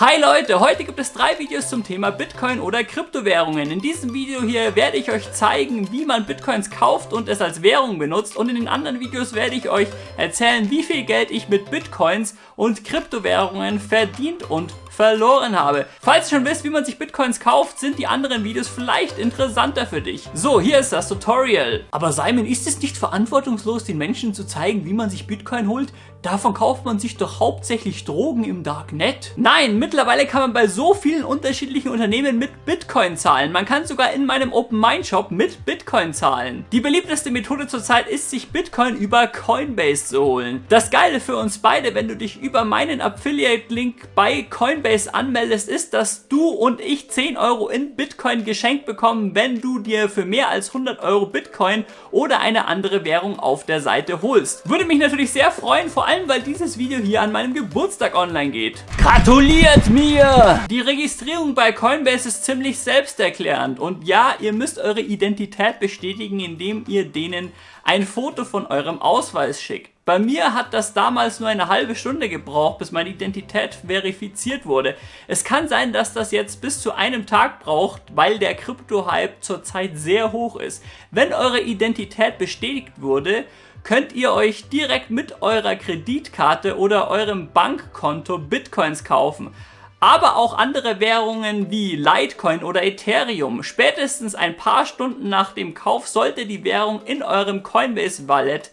Hi Leute, heute gibt es drei Videos zum Thema Bitcoin oder Kryptowährungen. In diesem Video hier werde ich euch zeigen, wie man Bitcoins kauft und es als Währung benutzt und in den anderen Videos werde ich euch erzählen, wie viel Geld ich mit Bitcoins und Kryptowährungen verdient und verloren habe. Falls du schon wisst, wie man sich Bitcoins kauft, sind die anderen Videos vielleicht interessanter für dich. So, hier ist das Tutorial. Aber Simon, ist es nicht verantwortungslos, den Menschen zu zeigen, wie man sich Bitcoin holt? Davon kauft man sich doch hauptsächlich Drogen im Darknet. Nein, mittlerweile kann man bei so vielen unterschiedlichen Unternehmen mit Bitcoin zahlen. Man kann sogar in meinem Open Mind Shop mit Bitcoin zahlen. Die beliebteste Methode zurzeit ist, sich Bitcoin über Coinbase zu holen. Das Geile für uns beide, wenn du dich über meinen Affiliate-Link bei Coinbase Coinbase anmeldest, ist, dass du und ich 10 Euro in Bitcoin geschenkt bekommen, wenn du dir für mehr als 100 Euro Bitcoin oder eine andere Währung auf der Seite holst. Würde mich natürlich sehr freuen, vor allem weil dieses Video hier an meinem Geburtstag online geht. Gratuliert mir! Die Registrierung bei Coinbase ist ziemlich selbsterklärend und ja, ihr müsst eure Identität bestätigen, indem ihr denen ein Foto von eurem Ausweis schickt. Bei mir hat das damals nur eine halbe Stunde gebraucht, bis meine Identität verifiziert wurde. Es kann sein, dass das jetzt bis zu einem Tag braucht, weil der Krypto-Hype zurzeit sehr hoch ist. Wenn eure Identität bestätigt wurde, könnt ihr euch direkt mit eurer Kreditkarte oder eurem Bankkonto Bitcoins kaufen aber auch andere Währungen wie Litecoin oder Ethereum. Spätestens ein paar Stunden nach dem Kauf sollte die Währung in eurem Coinbase Wallet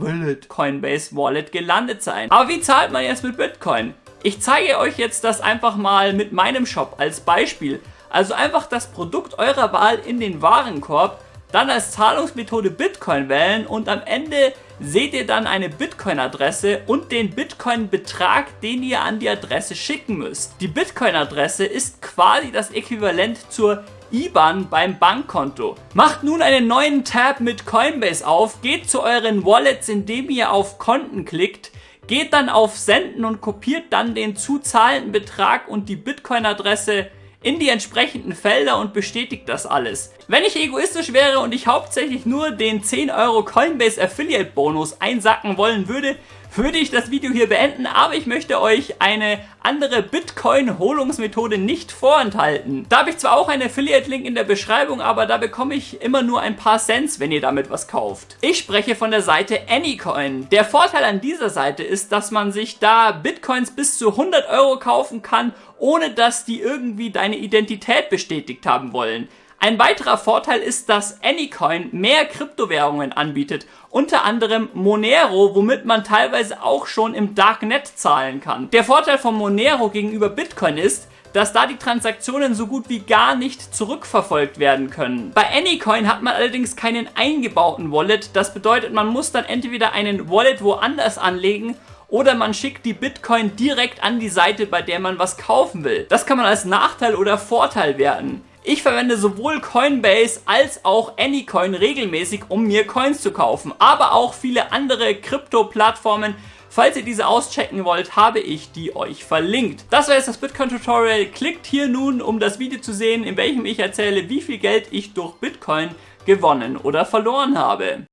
Wallet, Coinbase Wallet gelandet sein. Aber wie zahlt man jetzt mit Bitcoin? Ich zeige euch jetzt das einfach mal mit meinem Shop als Beispiel. Also einfach das Produkt eurer Wahl in den Warenkorb, dann als Zahlungsmethode Bitcoin wählen und am Ende seht ihr dann eine Bitcoin-Adresse und den Bitcoin-Betrag, den ihr an die Adresse schicken müsst. Die Bitcoin-Adresse ist quasi das Äquivalent zur IBAN beim Bankkonto. Macht nun einen neuen Tab mit Coinbase auf, geht zu euren Wallets, indem ihr auf Konten klickt, geht dann auf Senden und kopiert dann den zu zahlenden Betrag und die Bitcoin-Adresse in die entsprechenden Felder und bestätigt das alles. Wenn ich egoistisch wäre und ich hauptsächlich nur den 10 Euro Coinbase Affiliate Bonus einsacken wollen würde, würde ich das Video hier beenden, aber ich möchte euch eine andere Bitcoin-Holungsmethode nicht vorenthalten. Da habe ich zwar auch einen Affiliate-Link in der Beschreibung, aber da bekomme ich immer nur ein paar Cents, wenn ihr damit was kauft. Ich spreche von der Seite Anycoin. Der Vorteil an dieser Seite ist, dass man sich da Bitcoins bis zu 100 Euro kaufen kann, ohne dass die irgendwie deine Identität bestätigt haben wollen. Ein weiterer Vorteil ist, dass Anycoin mehr Kryptowährungen anbietet, unter anderem Monero, womit man teilweise auch schon im Darknet zahlen kann. Der Vorteil von Monero gegenüber Bitcoin ist, dass da die Transaktionen so gut wie gar nicht zurückverfolgt werden können. Bei Anycoin hat man allerdings keinen eingebauten Wallet, das bedeutet, man muss dann entweder einen Wallet woanders anlegen oder man schickt die Bitcoin direkt an die Seite, bei der man was kaufen will. Das kann man als Nachteil oder Vorteil werten. Ich verwende sowohl Coinbase als auch Anycoin regelmäßig, um mir Coins zu kaufen, aber auch viele andere Krypto-Plattformen. Falls ihr diese auschecken wollt, habe ich die euch verlinkt. Das war jetzt das Bitcoin-Tutorial. Klickt hier nun, um das Video zu sehen, in welchem ich erzähle, wie viel Geld ich durch Bitcoin gewonnen oder verloren habe.